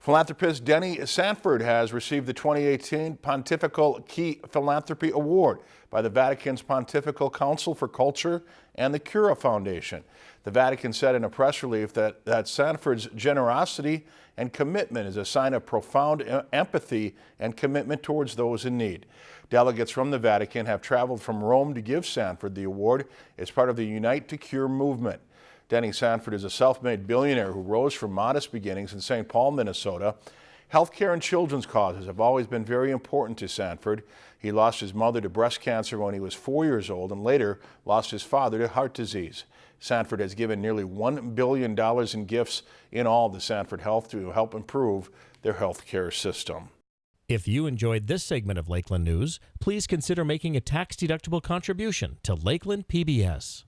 Philanthropist Denny Sanford has received the 2018 Pontifical Key Philanthropy Award by the Vatican's Pontifical Council for Culture and the Cura Foundation. The Vatican said in a press release that, that Sanford's generosity and commitment is a sign of profound empathy and commitment towards those in need. Delegates from the Vatican have traveled from Rome to give Sanford the award as part of the Unite to Cure movement. Denny Sanford is a self-made billionaire who rose from modest beginnings in St. Paul, Minnesota. Healthcare and children's causes have always been very important to Sanford. He lost his mother to breast cancer when he was four years old and later lost his father to heart disease. Sanford has given nearly $1 billion in gifts in all to Sanford Health to help improve their healthcare system. If you enjoyed this segment of Lakeland News, please consider making a tax-deductible contribution to Lakeland PBS.